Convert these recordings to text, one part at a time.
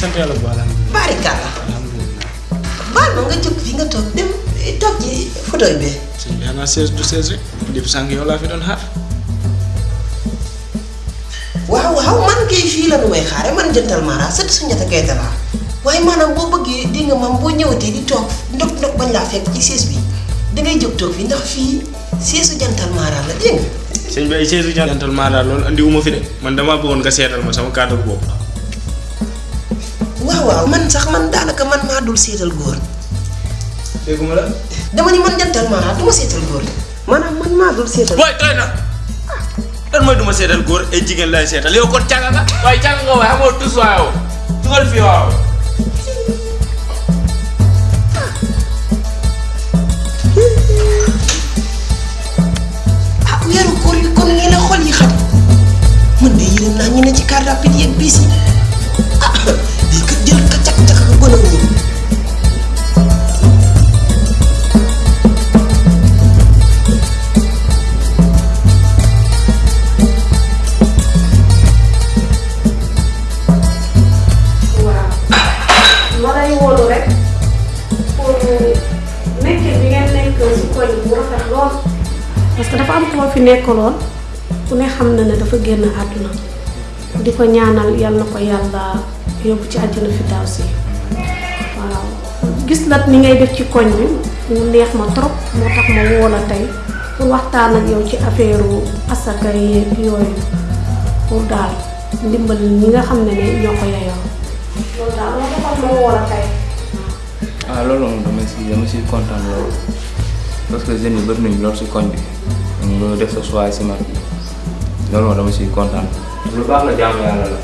sant yàlla bu alhamdulilah barikalla alhamdulilah baal ma nga jóg fi nga toog dem toog ci fauteuil bi sëñ bi xanaa seize du seize rek depuis sànq yow laa fi doon xaar waaw waaw man kay fii la nu may xaare man jëntal sët su waaye maanaam boo bëggee di nga mam boo ñëwatee di toog ndog ndog bañ laa fekk ci siis bi. Dangay jóg toog fi ndax fii siisu jantal mara la dégg nga sëñ bi ay seize jantal loolu andi wu ma fi de man damaa bëggoon nga seetal ma sama cadre bopp waaw waaw man sax man daanaka man maa dul seetal góor. Dégguma la. Dama ni man jantal mara du ma seetal góor. Maanaam man maa dul seetal. Booy doy na. Lan mooy duma seetal góor ay jigéen lay seetal? Yow kon càgga nga? Waaye càgga nga waaye amoo tus waaye dugal fii waaw. Ah weeru koor yi kon nii la xol yi xat man de yërëm naa ñu ne ci car rapide yeeg bis yi. Dafa am koo fi nekkaloon ku ne xam na ne dafa génn àdduna. Di ko ñaanal yal na ko yàlla yóbbu ci àjjana fi daaw si waaw. Gis la ni ngay def ci koñ bi mu neex ma trop moo tax ma woo la tey pour waxtaan ak yow ci affaire asaka yeeg yooyu. Pour daal ndimbal ñi nga xam ne ne ñoo ko yeyoo loolu daal moo taxoon ma woo la tey. Ah loolu moom dama si dama si kontaan loolu parce que jeunes yi bëri nañu loolu si koñ bi nga def sa choix si man loolu dama siy kontaan. lu baax la jaamu yàlla la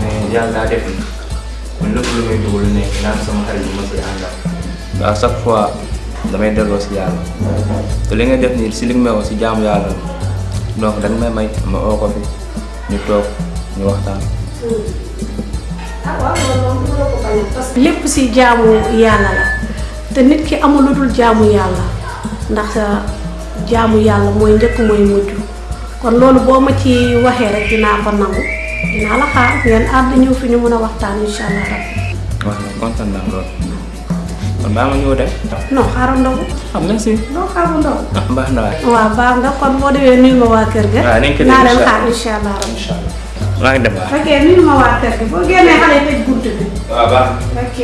mais yàlla daa def ni man lépp lu may dugg lu nekk naan sama xarit bi ma si àndal. à chaque fois damay delloo si yàlla te li nga def nii si li nga may si jaamu yàlla la donc da nga may may ma oo ko fi ñu toog ñu waxtaan. waaw loolu moom du la ko bañ parce que lépp si jaamu yàlla la te nit ki amul lu dul jaamu yàlla ndax jaamu yàlla mooy njëkk mooy mujj. Kon loolu boo ma ci waxee rek dinaa ko nangu. Dinaa la xaar ngeen ànd ñëw fi ñu mën a waxtaan incha allah rabbi waaw kontaan naa lool. Kon baa ma ñëw dem. non xaaral ndogu ah merci. non xaaral ndogu ah baax na waay. waaw baax nga. Kon boo demee nuyu ma waa kër ga. Def naa leen xaar allah. incha allah rabbi incha allah. Maa ngi dem waay. ok nuyu ma waa kër ga. Boo génnee xale tëj bunt bi. Waaw baax ok